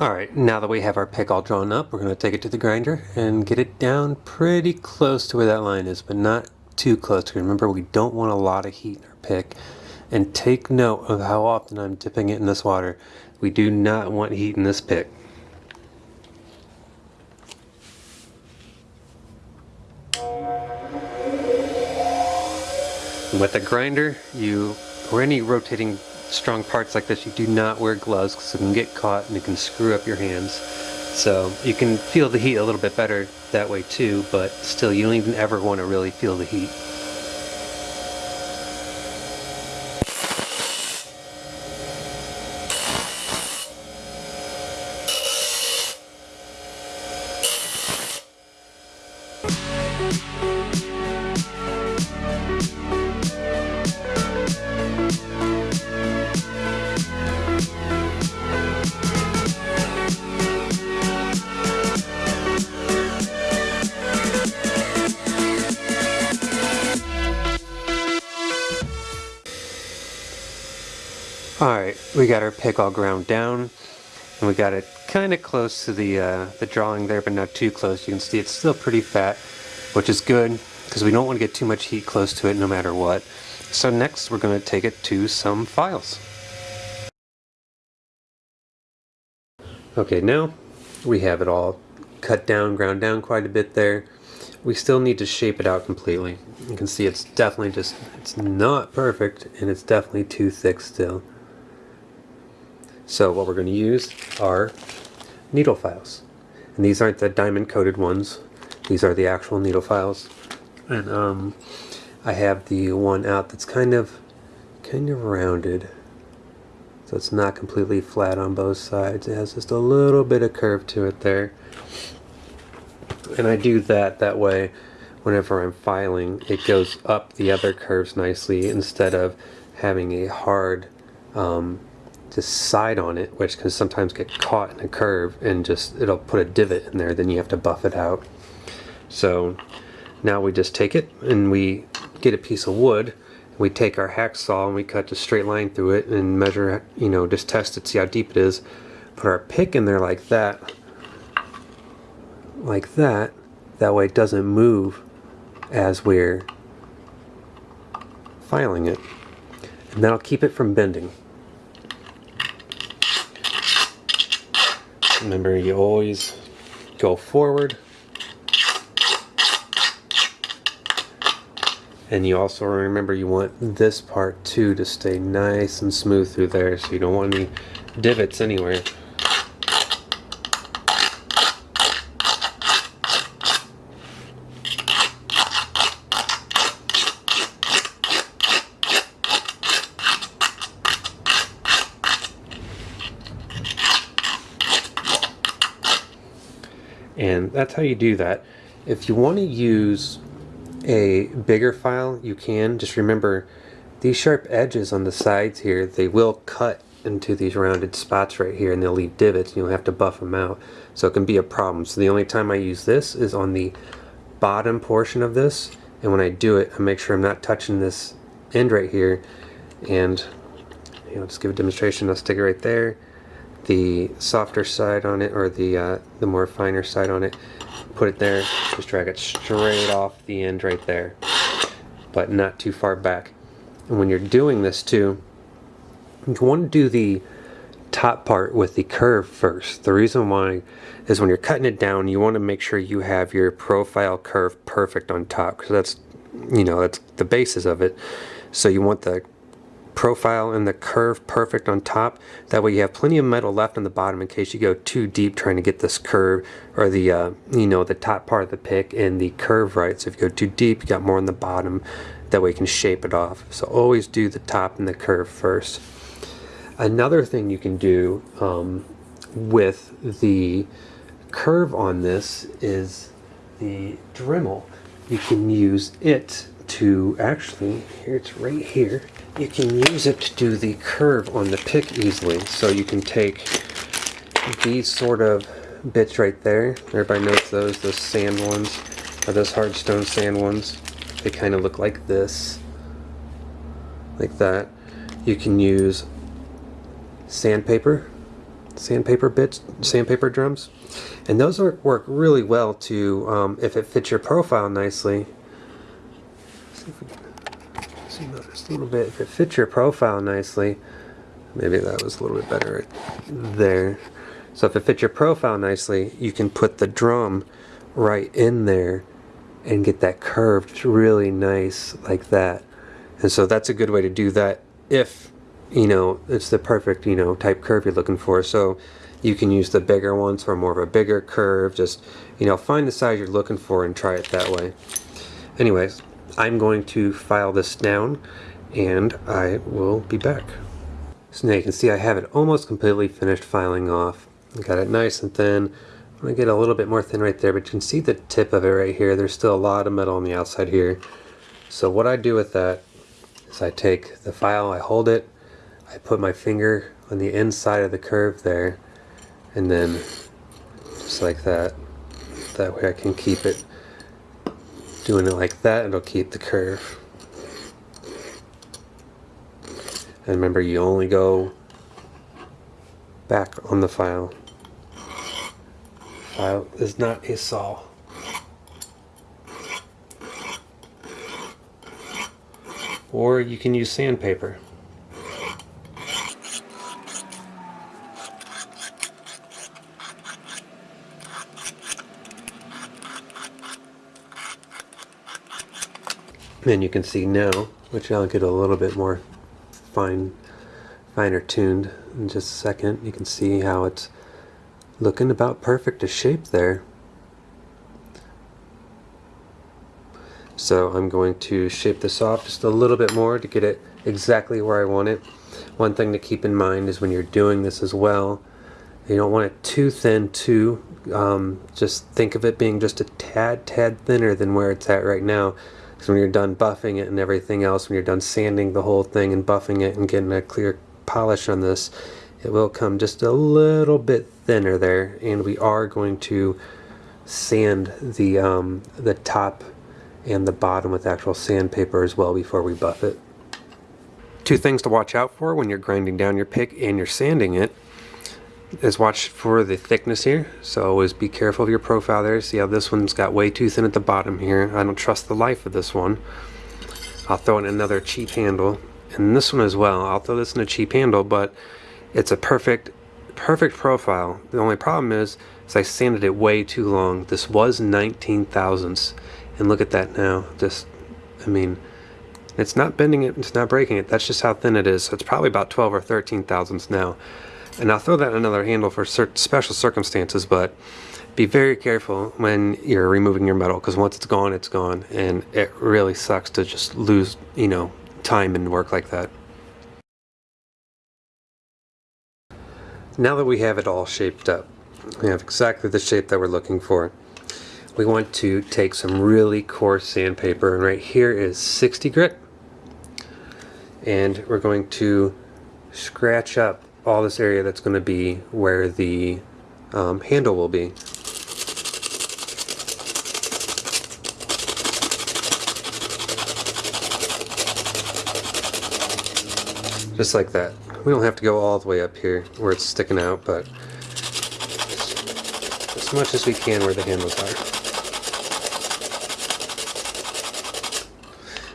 Alright, now that we have our pick all drawn up, we're going to take it to the grinder and get it down pretty close to where that line is, but not too close. Remember, we don't want a lot of heat in our pick. And take note of how often I'm dipping it in this water. We do not want heat in this pick. With a grinder, you or any rotating strong parts like this, you do not wear gloves because it can get caught and it can screw up your hands. So you can feel the heat a little bit better that way too, but still you don't even ever want to really feel the heat. Alright, we got our pick all ground down and we got it kind of close to the, uh, the drawing there but not too close. You can see it's still pretty fat which is good because we don't want to get too much heat close to it no matter what. So next we're going to take it to some files. Okay now we have it all cut down, ground down quite a bit there. We still need to shape it out completely. You can see it's definitely just, it's not perfect and it's definitely too thick still. So what we're going to use are needle files. And these aren't the diamond coated ones. These are the actual needle files. And um, I have the one out that's kind of kind of rounded. So it's not completely flat on both sides. It has just a little bit of curve to it there. And I do that that way whenever I'm filing it goes up the other curves nicely instead of having a hard um, just side on it, which can sometimes get caught in a curve and just it'll put a divot in there, then you have to buff it out. So now we just take it and we get a piece of wood, we take our hacksaw and we cut a straight line through it and measure, you know, just test it, see how deep it is. Put our pick in there like that, like that, that way it doesn't move as we're filing it. And that'll keep it from bending. Remember, you always go forward. And you also remember you want this part too to stay nice and smooth through there so you don't want any divots anywhere. And that's how you do that. If you want to use a bigger file, you can. Just remember, these sharp edges on the sides here, they will cut into these rounded spots right here and they'll leave divots and you'll have to buff them out. So it can be a problem. So the only time I use this is on the bottom portion of this. And when I do it, I make sure I'm not touching this end right here. And you know, just give a demonstration. I'll stick it right there the softer side on it or the uh, the more finer side on it put it there just drag it straight off the end right there but not too far back. And when you're doing this too you want to do the top part with the curve first. The reason why is when you're cutting it down you want to make sure you have your profile curve perfect on top because that's you know that's the basis of it. So you want the profile and the curve perfect on top. That way you have plenty of metal left on the bottom in case you go too deep trying to get this curve or the, uh, you know, the top part of the pick and the curve right. So if you go too deep, you got more on the bottom. That way you can shape it off. So always do the top and the curve first. Another thing you can do um, with the curve on this is the Dremel. You can use it to actually, here it's right here, you can use it to do the curve on the pick easily. So you can take these sort of bits right there. Everybody knows those, those sand ones, or those hard stone sand ones. They kind of look like this, like that. You can use sandpaper, sandpaper bits, sandpaper drums. And those work, really well to, um, if it fits your profile nicely. See if we can zoom out just a little bit. If it fits your profile nicely, maybe that was a little bit better right there. So if it fits your profile nicely, you can put the drum right in there and get that curved really nice like that. And so that's a good way to do that if, you know, it's the perfect, you know, type curve you're looking for. So you can use the bigger ones for more of a bigger curve. Just, you know, find the size you're looking for and try it that way. Anyways, I'm going to file this down and I will be back. So now you can see I have it almost completely finished filing off. I got it nice and thin. I'm going to get a little bit more thin right there, but you can see the tip of it right here. There's still a lot of metal on the outside here. So what I do with that is I take the file, I hold it, I put my finger on the inside of the curve there, and then just like that. That way I can keep it doing it like that, it'll keep the curve. And remember, you only go back on the file. File is not a saw. Or you can use sandpaper. And you can see now, which I'll get a little bit more fine, finer tuned in just a second. You can see how it's looking about perfect a shape there. So I'm going to shape this off just a little bit more to get it exactly where I want it. One thing to keep in mind is when you're doing this as well, you don't want it too thin too. Um, just think of it being just a tad, tad thinner than where it's at right now. Because when you're done buffing it and everything else, when you're done sanding the whole thing and buffing it and getting a clear polish on this, it will come just a little bit thinner there. And we are going to sand the, um, the top and the bottom with actual sandpaper as well before we buff it. Two things to watch out for when you're grinding down your pick and you're sanding it is watch for the thickness here. So always be careful of your profile there. See how this one's got way too thin at the bottom here. I don't trust the life of this one. I'll throw in another cheap handle. And this one as well. I'll throw this in a cheap handle, but it's a perfect, perfect profile. The only problem is, is I sanded it way too long. This was 19 thousandths. And look at that now. Just, I mean, it's not bending it, it's not breaking it. That's just how thin it is. So it's probably about 12 or 13 thousandths now. And I'll throw that another handle for certain special circumstances, but be very careful when you're removing your metal because once it's gone, it's gone. And it really sucks to just lose, you know, time and work like that. Now that we have it all shaped up, we have exactly the shape that we're looking for. We want to take some really coarse sandpaper, and right here is 60 grit. And we're going to scratch up all this area that's going to be where the um, handle will be. Just like that. We don't have to go all the way up here where it's sticking out, but as much as we can where the handles are.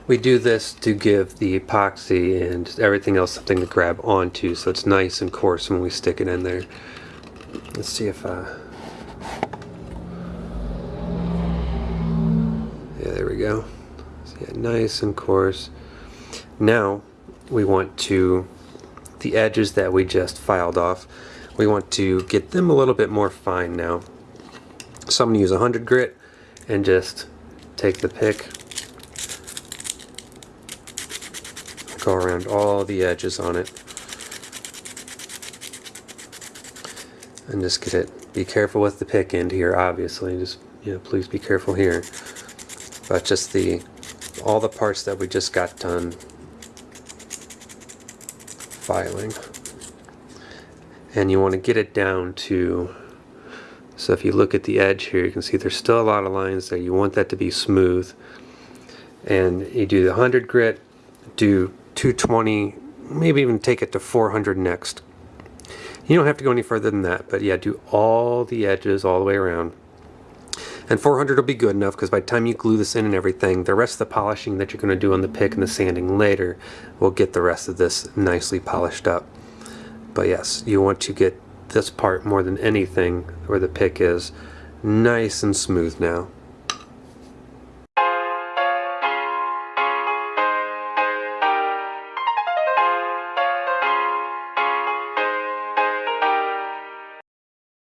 We do this to give the epoxy and everything else something to grab onto so it's nice and coarse when we stick it in there. Let's see if uh Yeah, there we go. So yeah, nice and coarse. Now we want to the edges that we just filed off we want to get them a little bit more fine now. So I'm going to use 100 grit and just take the pick go around all the edges on it. And just get it be careful with the pick end here obviously just you know please be careful here. But just the all the parts that we just got done filing. And you want to get it down to so if you look at the edge here you can see there's still a lot of lines there. You want that to be smooth. And you do the 100 grit do 220, maybe even take it to 400 next. You don't have to go any further than that, but yeah, do all the edges all the way around. And 400 will be good enough because by the time you glue this in and everything, the rest of the polishing that you're going to do on the pick and the sanding later will get the rest of this nicely polished up. But yes, you want to get this part more than anything where the pick is nice and smooth now.